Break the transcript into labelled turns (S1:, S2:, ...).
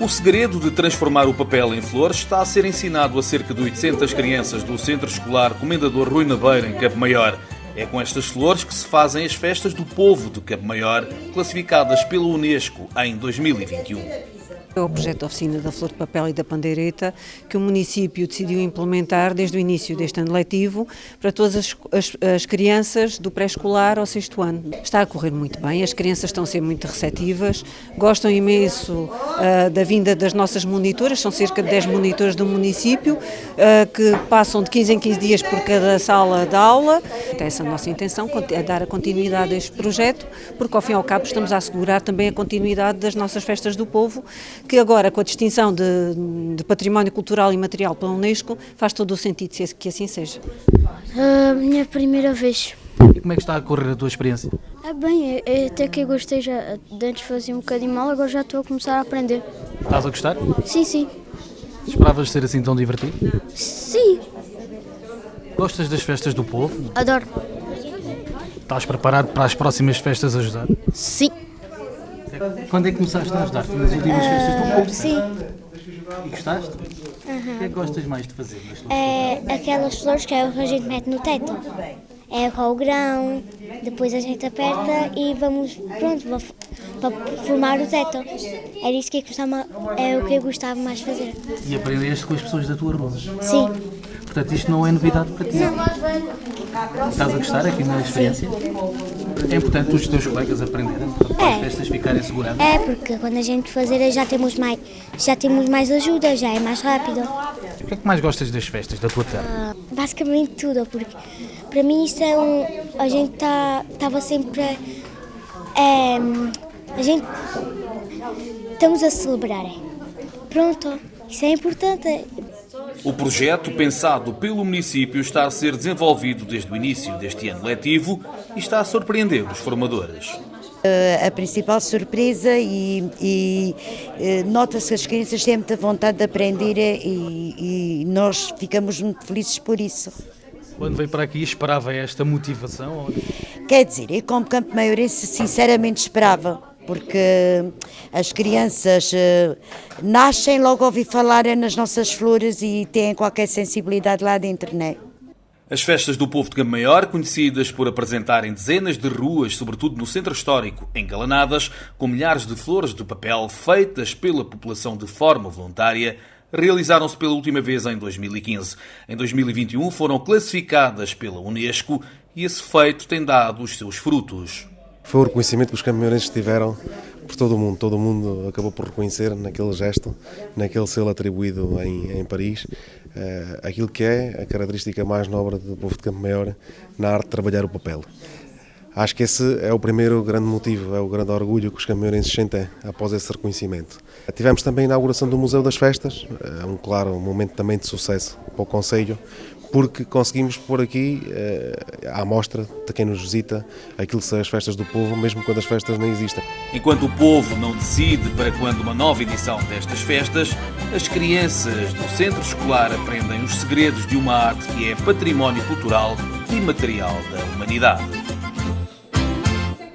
S1: O segredo de transformar o papel em flores está a ser ensinado a cerca de 800 crianças do Centro Escolar Comendador Rui Nabeiro, em Cabo Maior. É com estas flores que se fazem as festas do povo de Cabo Maior, classificadas pela Unesco em 2021.
S2: É o projeto de oficina da flor de papel e da pandeireta que o município decidiu implementar desde o início deste ano letivo para todas as, as, as crianças do pré-escolar ao sexto ano. Está a correr muito bem, as crianças estão a ser muito receptivas, gostam imenso uh, da vinda das nossas monitoras, são cerca de 10 monitores do município uh, que passam de 15 em 15 dias por cada sala de aula. Então, essa é a nossa intenção, é dar a continuidade a este projeto, porque ao fim e ao cabo estamos a assegurar também a continuidade das nossas festas do povo que agora, com a distinção de, de património cultural e material pela Unesco, faz todo o sentido que assim seja.
S3: A minha primeira vez.
S4: E como é que está a correr a tua experiência?
S3: É bem, é, até que eu gostei já. De antes fazia um bocadinho mal, agora já estou a começar a aprender.
S4: Estás a gostar?
S3: Sim, sim.
S4: Esperavas ser assim tão divertido?
S3: Sim.
S4: Gostas das festas do povo?
S3: Adoro.
S4: Estás preparado para as próximas festas ajudar?
S3: Sim.
S4: Quando é que começaste a ajudar? Nas últimas festas do povo?
S3: Sim.
S4: E gostaste? O que é que gostas mais de fazer?
S5: É aquelas flores que a gente mete no teto. É com o grão, depois a gente aperta e vamos, pronto, para formar o teto. Era isso que eu gostava, é o que eu gostava mais de fazer.
S4: E aprendeste com as pessoas da tua rua?
S5: Sim.
S4: Portanto, isto não é novidade para ti? Estás a gostar aqui na experiência? É importante os teus colegas aprenderem para as
S5: É.
S4: festas ficarem seguradas?
S5: É, porque quando a gente fazer já temos mais, já temos mais ajuda, já é mais rápido.
S4: O que é que mais gostas das festas da tua terra?
S5: Basicamente tudo, porque para mim isso é um. A gente estava sempre. a- É, a gente. Estamos a celebrar. é. Pronto, isso é importante.
S1: O projeto, pensado pelo município, está a ser desenvolvido desde o início deste ano letivo e está a surpreender os formadores.
S6: a principal surpresa e, e, eh, nota-se que as crianças têm muita vontade de aprender e, e nós ficamos muito felizes por isso.
S4: Quando veio para aqui esperava esta motivação?
S6: Quer dizer, eu como campo maiorense sinceramente esperava, porque as crianças eh, nascem logo ouvir falar nas nossas flores e têm qualquer sensibilidade lá dentro, não é?
S1: As festas do povo de Cabo Maior, conhecidas por apresentarem dezenas de ruas, sobretudo no centro histórico, engalanadas, com milhares de flores de papel feitas pela população de forma voluntária, realizaram-se pela última vez em 2015. Em 2021 foram classificadas pela Unesco e esse feito tem dado os seus frutos.
S7: Foi o reconhecimento que os caminhoneiros tiveram por todo o mundo. Todo o mundo acabou por reconhecer naquele gesto, naquele selo atribuído em, em Paris, eh, aquilo que é a característica mais nobre do povo de Campo Maior na arte de trabalhar o papel. Acho que esse é o primeiro grande motivo, é o grande orgulho que os caminhonenses sentem após esse reconhecimento. Tivemos também a inauguração do Museu das Festas, é um claro momento também de sucesso para o Conselho, porque conseguimos pôr aqui eh, à mostra de quem nos visita aquilo que são as festas do povo, mesmo quando as festas nem existem.
S1: Enquanto o povo não decide para quando uma nova edição destas festas, as crianças do centro escolar aprendem os segredos de uma arte que é património cultural e material da humanidade.